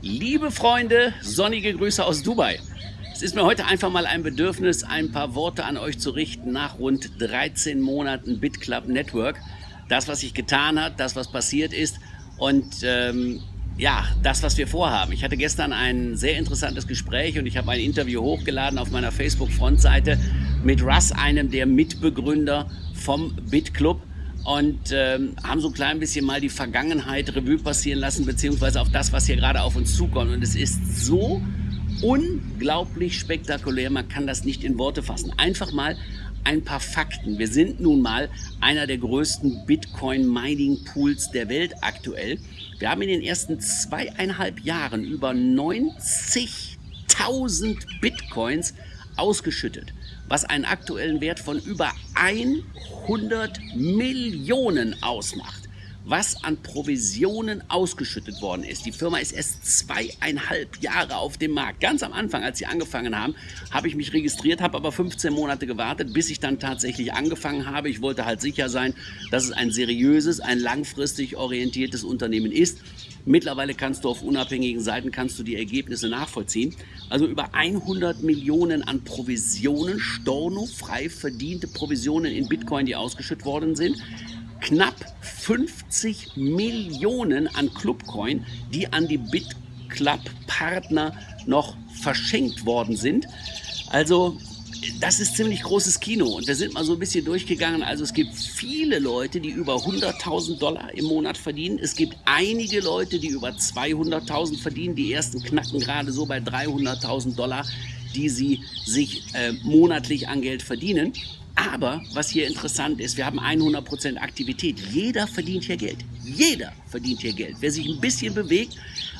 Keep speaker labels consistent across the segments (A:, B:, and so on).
A: Liebe Freunde, sonnige Grüße aus Dubai. Es ist mir heute einfach mal ein Bedürfnis, ein paar Worte an euch zu richten nach rund 13 Monaten BitClub Network. Das, was sich getan hat, das, was passiert ist und ähm, ja, das, was wir vorhaben. Ich hatte gestern ein sehr interessantes Gespräch und ich habe ein Interview hochgeladen auf meiner Facebook-Frontseite mit Russ, einem der Mitbegründer vom BitClub und ähm, haben so ein klein bisschen mal die Vergangenheit Revue passieren lassen, beziehungsweise auf das, was hier gerade auf uns zukommt. Und es ist so unglaublich spektakulär, man kann das nicht in Worte fassen. Einfach mal ein paar Fakten. Wir sind nun mal einer der größten Bitcoin-Mining-Pools der Welt aktuell. Wir haben in den ersten zweieinhalb Jahren über 90.000 Bitcoins ausgeschüttet, was einen aktuellen Wert von über 100 Millionen ausmacht was an Provisionen ausgeschüttet worden ist. Die Firma ist erst zweieinhalb Jahre auf dem Markt. Ganz am Anfang, als sie angefangen haben, habe ich mich registriert, habe aber 15 Monate gewartet, bis ich dann tatsächlich angefangen habe. Ich wollte halt sicher sein, dass es ein seriöses, ein langfristig orientiertes Unternehmen ist. Mittlerweile kannst du auf unabhängigen Seiten kannst du die Ergebnisse nachvollziehen. Also über 100 Millionen an Provisionen, stornofrei verdiente Provisionen in Bitcoin, die ausgeschüttet worden sind knapp 50 Millionen an Clubcoin, die an die BitClub-Partner noch verschenkt worden sind. Also das ist ziemlich großes Kino und wir sind mal so ein bisschen durchgegangen. Also es gibt viele Leute, die über 100.000 Dollar im Monat verdienen. Es gibt einige Leute, die über 200.000 verdienen. Die ersten knacken gerade so bei 300.000 Dollar, die sie sich äh, monatlich an Geld verdienen. Aber was hier interessant ist, wir haben 100% Aktivität. Jeder verdient hier Geld. Jeder verdient hier Geld. Wer sich ein bisschen bewegt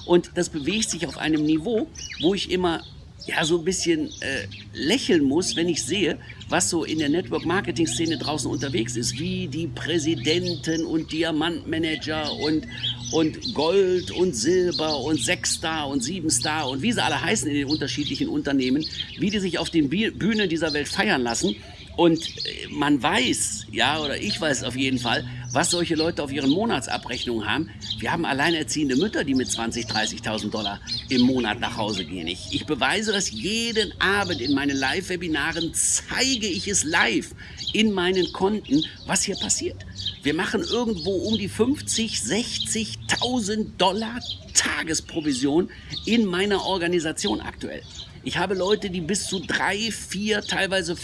A: und das bewegt sich auf einem Niveau, wo ich immer ja so ein bisschen äh, lächeln muss, wenn ich sehe, was so in der Network-Marketing-Szene draußen unterwegs ist, wie die Präsidenten und Diamantmanager und, und Gold und Silber und Sechsstar und Siebenstar und wie sie alle heißen in den unterschiedlichen Unternehmen, wie die sich auf den Bühnen dieser Welt feiern lassen. Und äh, man weiß, ja, oder ich weiß auf jeden Fall, was solche Leute auf ihren Monatsabrechnungen haben. Wir haben alleinerziehende Mütter, die mit 20.000, 30.000 Dollar im Monat nach Hause gehen. Ich, ich beweise das jeden Abend in meinen Live-Webinaren, zeige ich es live in meinen Konten, was hier passiert. Wir machen irgendwo um die 50, 60.000 Dollar Tagesprovision in meiner Organisation aktuell. Ich habe Leute, die bis zu drei, vier, teilweise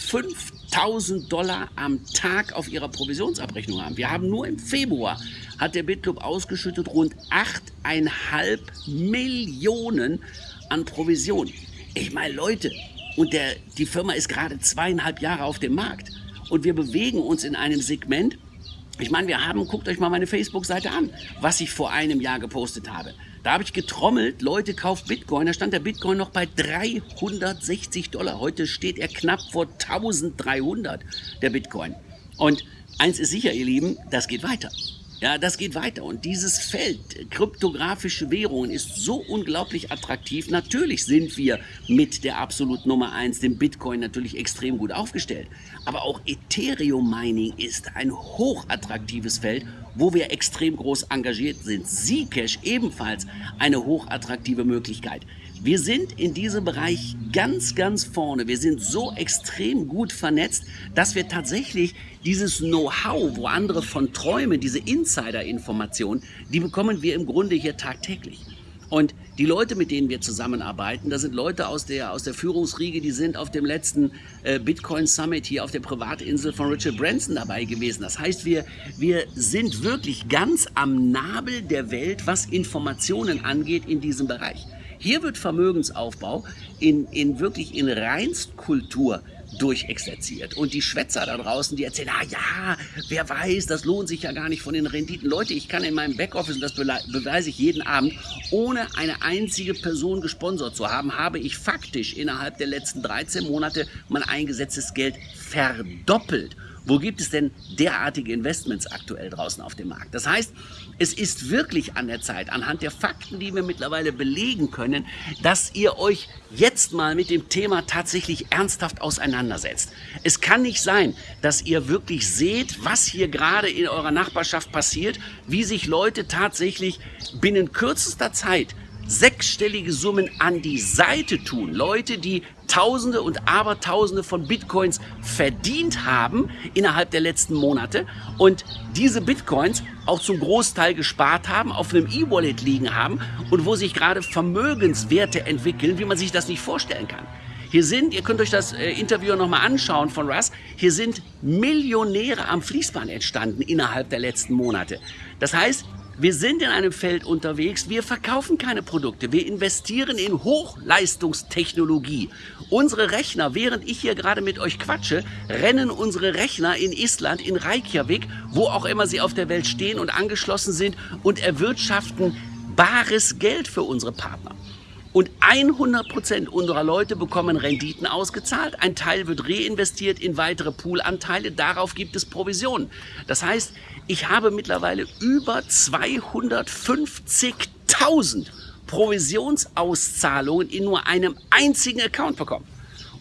A: 5000 Dollar am Tag auf ihrer Provisionsabrechnung haben. Wir haben nur im Februar, hat der BitClub ausgeschüttet, rund 8,5 Millionen an Provision. Ich meine, Leute, und der, die Firma ist gerade zweieinhalb Jahre auf dem Markt. Und wir bewegen uns in einem Segment, ich meine, wir haben, guckt euch mal meine Facebook-Seite an, was ich vor einem Jahr gepostet habe. Da habe ich getrommelt, Leute, kauft Bitcoin. Da stand der Bitcoin noch bei 360 Dollar. Heute steht er knapp vor 1300, der Bitcoin. Und eins ist sicher, ihr Lieben, das geht weiter. Ja, das geht weiter. Und dieses Feld, kryptografische Währungen, ist so unglaublich attraktiv. Natürlich sind wir mit der absolut Nummer eins, dem Bitcoin, natürlich extrem gut aufgestellt. Aber auch Ethereum Mining ist ein hochattraktives Feld, wo wir extrem groß engagiert sind. Zcash ebenfalls eine hochattraktive Möglichkeit. Wir sind in diesem Bereich ganz, ganz vorne. Wir sind so extrem gut vernetzt, dass wir tatsächlich dieses Know-how, wo andere von träumen, diese Insider-Informationen, die bekommen wir im Grunde hier tagtäglich. Und die Leute, mit denen wir zusammenarbeiten, das sind Leute aus der, aus der Führungsriege, die sind auf dem letzten äh, Bitcoin Summit hier auf der Privatinsel von Richard Branson dabei gewesen. Das heißt, wir, wir sind wirklich ganz am Nabel der Welt, was Informationen angeht in diesem Bereich. Hier wird Vermögensaufbau in, in wirklich in Reinstkultur durchexerziert. Und die Schwätzer da draußen, die erzählen, ah ja, wer weiß, das lohnt sich ja gar nicht von den Renditen. Leute, ich kann in meinem Backoffice, und das beweise ich jeden Abend, ohne eine einzige Person gesponsert zu haben, habe ich faktisch innerhalb der letzten 13 Monate mein eingesetztes Geld verdoppelt. Wo gibt es denn derartige Investments aktuell draußen auf dem Markt? Das heißt, es ist wirklich an der Zeit, anhand der Fakten, die wir mittlerweile belegen können, dass ihr euch jetzt mal mit dem Thema tatsächlich ernsthaft auseinandersetzt. Es kann nicht sein, dass ihr wirklich seht, was hier gerade in eurer Nachbarschaft passiert, wie sich Leute tatsächlich binnen kürzester Zeit sechsstellige Summen an die Seite tun. Leute, die Tausende und Abertausende von Bitcoins verdient haben innerhalb der letzten Monate und diese Bitcoins auch zum Großteil gespart haben, auf einem E-Wallet liegen haben und wo sich gerade Vermögenswerte entwickeln, wie man sich das nicht vorstellen kann. Hier sind, ihr könnt euch das äh, Interview nochmal anschauen von Russ, hier sind Millionäre am Fließband entstanden innerhalb der letzten Monate. Das heißt, wir sind in einem Feld unterwegs, wir verkaufen keine Produkte, wir investieren in Hochleistungstechnologie. Unsere Rechner, während ich hier gerade mit euch quatsche, rennen unsere Rechner in Island, in Reykjavik, wo auch immer sie auf der Welt stehen und angeschlossen sind und erwirtschaften bares Geld für unsere Partner. Und 100% unserer Leute bekommen Renditen ausgezahlt. Ein Teil wird reinvestiert in weitere Poolanteile. Darauf gibt es Provisionen. Das heißt, ich habe mittlerweile über 250.000 Provisionsauszahlungen in nur einem einzigen Account bekommen.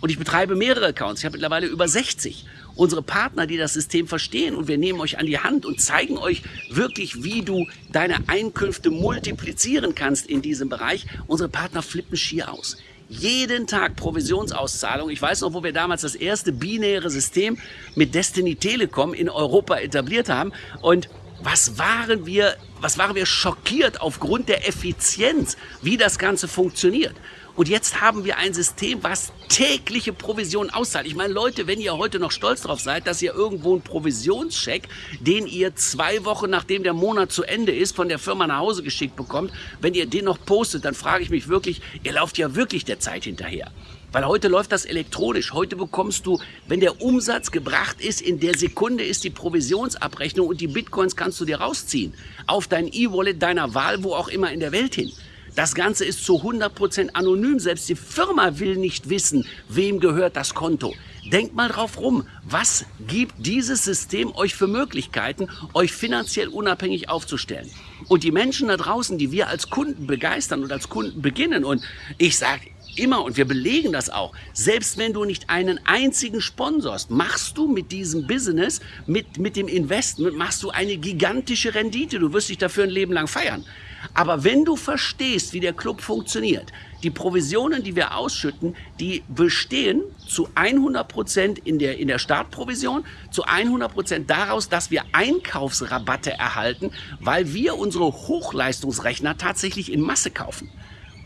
A: Und ich betreibe mehrere Accounts. Ich habe mittlerweile über 60 unsere Partner, die das System verstehen und wir nehmen euch an die Hand und zeigen euch wirklich, wie du deine Einkünfte multiplizieren kannst in diesem Bereich. Unsere Partner flippen schier aus. Jeden Tag Provisionsauszahlung. Ich weiß noch, wo wir damals das erste binäre System mit Destiny Telekom in Europa etabliert haben und was waren wir, was waren wir schockiert aufgrund der Effizienz, wie das Ganze funktioniert. Und jetzt haben wir ein System, was tägliche Provision auszahlt. Ich meine, Leute, wenn ihr heute noch stolz drauf seid, dass ihr irgendwo einen Provisionscheck, den ihr zwei Wochen nachdem der Monat zu Ende ist, von der Firma nach Hause geschickt bekommt, wenn ihr den noch postet, dann frage ich mich wirklich, ihr lauft ja wirklich der Zeit hinterher. Weil heute läuft das elektronisch. Heute bekommst du, wenn der Umsatz gebracht ist, in der Sekunde ist die Provisionsabrechnung und die Bitcoins kannst du dir rausziehen. Auf dein E-Wallet deiner Wahl, wo auch immer in der Welt hin. Das Ganze ist zu 100% anonym. Selbst die Firma will nicht wissen, wem gehört das Konto. Denkt mal drauf rum, was gibt dieses System euch für Möglichkeiten, euch finanziell unabhängig aufzustellen? Und die Menschen da draußen, die wir als Kunden begeistern und als Kunden beginnen, und ich sage immer, und wir belegen das auch, selbst wenn du nicht einen einzigen sponsorst, machst du mit diesem Business, mit, mit dem Investment, machst du eine gigantische Rendite. Du wirst dich dafür ein Leben lang feiern. Aber wenn du verstehst, wie der Club funktioniert, die Provisionen, die wir ausschütten, die bestehen zu 100 Prozent in der, in der Startprovision, zu 100 Prozent daraus, dass wir Einkaufsrabatte erhalten, weil wir unsere Hochleistungsrechner tatsächlich in Masse kaufen.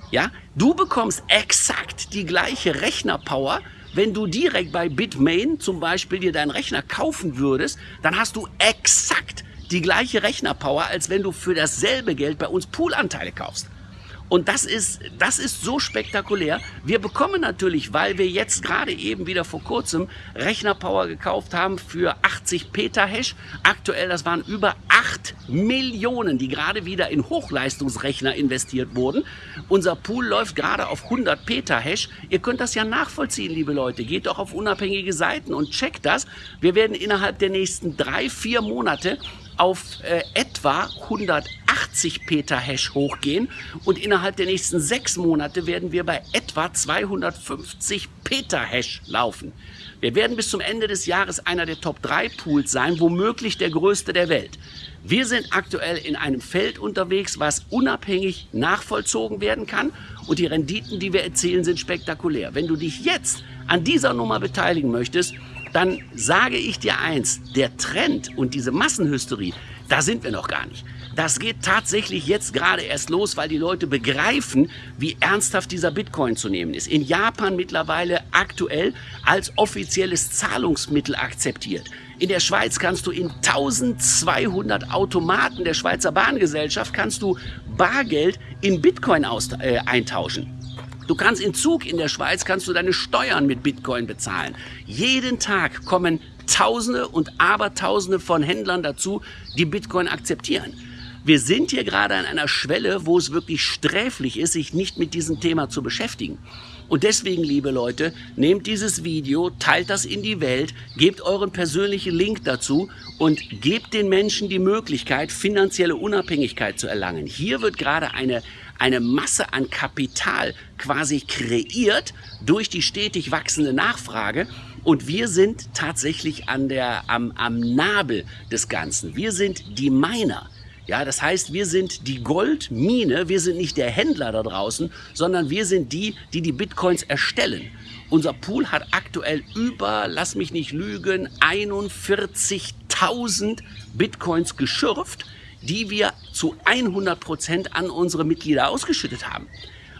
A: Ja, du bekommst exakt die gleiche Rechnerpower, wenn du direkt bei Bitmain zum Beispiel dir deinen Rechner kaufen würdest, dann hast du exakt die gleiche Rechnerpower, als wenn du für dasselbe Geld bei uns Poolanteile kaufst. Und das ist, das ist so spektakulär. Wir bekommen natürlich, weil wir jetzt gerade eben wieder vor kurzem Rechnerpower gekauft haben für 80 Petahash. Aktuell, das waren über 8 Millionen, die gerade wieder in Hochleistungsrechner investiert wurden. Unser Pool läuft gerade auf 100 Petahash. Ihr könnt das ja nachvollziehen, liebe Leute. Geht doch auf unabhängige Seiten und checkt das. Wir werden innerhalb der nächsten drei, vier Monate auf äh, etwa 180 Petahash hochgehen und innerhalb der nächsten sechs Monate werden wir bei etwa 250 Petahash laufen. Wir werden bis zum Ende des Jahres einer der Top 3 Pools sein, womöglich der größte der Welt. Wir sind aktuell in einem Feld unterwegs, was unabhängig nachvollzogen werden kann und die Renditen, die wir erzielen, sind spektakulär. Wenn du dich jetzt an dieser Nummer beteiligen möchtest, dann sage ich dir eins, der Trend und diese Massenhysterie, da sind wir noch gar nicht. Das geht tatsächlich jetzt gerade erst los, weil die Leute begreifen, wie ernsthaft dieser Bitcoin zu nehmen ist. In Japan mittlerweile aktuell als offizielles Zahlungsmittel akzeptiert. In der Schweiz kannst du in 1200 Automaten der Schweizer Bahngesellschaft kannst du Bargeld in Bitcoin aus, äh, eintauschen. Du kannst in Zug in der Schweiz, kannst du deine Steuern mit Bitcoin bezahlen. Jeden Tag kommen Tausende und Abertausende von Händlern dazu, die Bitcoin akzeptieren. Wir sind hier gerade an einer Schwelle, wo es wirklich sträflich ist, sich nicht mit diesem Thema zu beschäftigen. Und deswegen, liebe Leute, nehmt dieses Video, teilt das in die Welt, gebt euren persönlichen Link dazu und gebt den Menschen die Möglichkeit, finanzielle Unabhängigkeit zu erlangen. Hier wird gerade eine eine Masse an Kapital quasi kreiert durch die stetig wachsende Nachfrage. Und wir sind tatsächlich an der, am, am Nabel des Ganzen. Wir sind die Miner. Ja, das heißt, wir sind die Goldmine, wir sind nicht der Händler da draußen, sondern wir sind die, die die Bitcoins erstellen. Unser Pool hat aktuell über, lass mich nicht lügen, 41.000 Bitcoins geschürft, die wir zu 100 Prozent an unsere Mitglieder ausgeschüttet haben.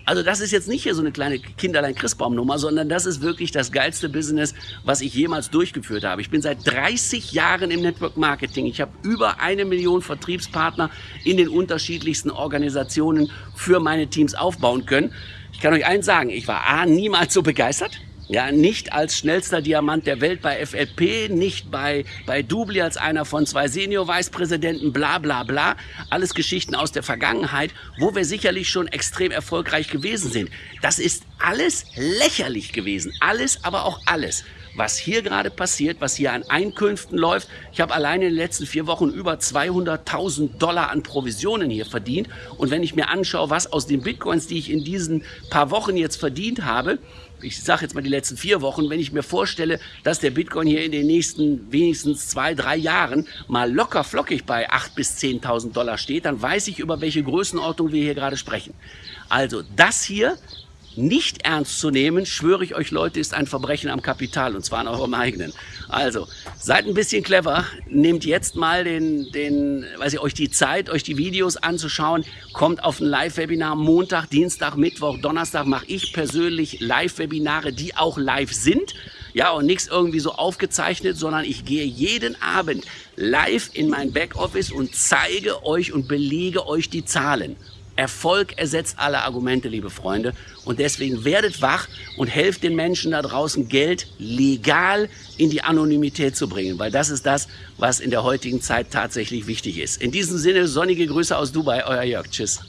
A: Also das ist jetzt nicht hier so eine kleine Kinderlein-Christbaum-Nummer, sondern das ist wirklich das geilste Business, was ich jemals durchgeführt habe. Ich bin seit 30 Jahren im Network Marketing. Ich habe über eine Million Vertriebspartner in den unterschiedlichsten Organisationen für meine Teams aufbauen können. Ich kann euch eins sagen, ich war A, niemals so begeistert. Ja, nicht als schnellster Diamant der Welt bei FLP, nicht bei, bei Dubli als einer von zwei Senior-Vicepräsidenten, bla bla bla. Alles Geschichten aus der Vergangenheit, wo wir sicherlich schon extrem erfolgreich gewesen sind. Das ist alles lächerlich gewesen. Alles, aber auch alles was hier gerade passiert, was hier an Einkünften läuft. Ich habe alleine in den letzten vier Wochen über 200.000 Dollar an Provisionen hier verdient. Und wenn ich mir anschaue, was aus den Bitcoins, die ich in diesen paar Wochen jetzt verdient habe, ich sage jetzt mal die letzten vier Wochen, wenn ich mir vorstelle, dass der Bitcoin hier in den nächsten wenigstens zwei, drei Jahren mal locker flockig bei 8.000 bis 10.000 Dollar steht, dann weiß ich, über welche Größenordnung wir hier gerade sprechen. Also das hier nicht ernst zu nehmen, schwöre ich euch Leute, ist ein Verbrechen am Kapital und zwar an eurem eigenen. Also, seid ein bisschen clever, nehmt jetzt mal den, den, weiß ich, euch die Zeit, euch die Videos anzuschauen, kommt auf ein Live-Webinar Montag, Dienstag, Mittwoch, Donnerstag mache ich persönlich Live-Webinare, die auch live sind. Ja, und nichts irgendwie so aufgezeichnet, sondern ich gehe jeden Abend live in mein Backoffice und zeige euch und belege euch die Zahlen. Erfolg ersetzt alle Argumente, liebe Freunde. Und deswegen werdet wach und helft den Menschen da draußen, Geld legal in die Anonymität zu bringen. Weil das ist das, was in der heutigen Zeit tatsächlich wichtig ist. In diesem Sinne, sonnige Grüße aus Dubai, euer Jörg. Tschüss.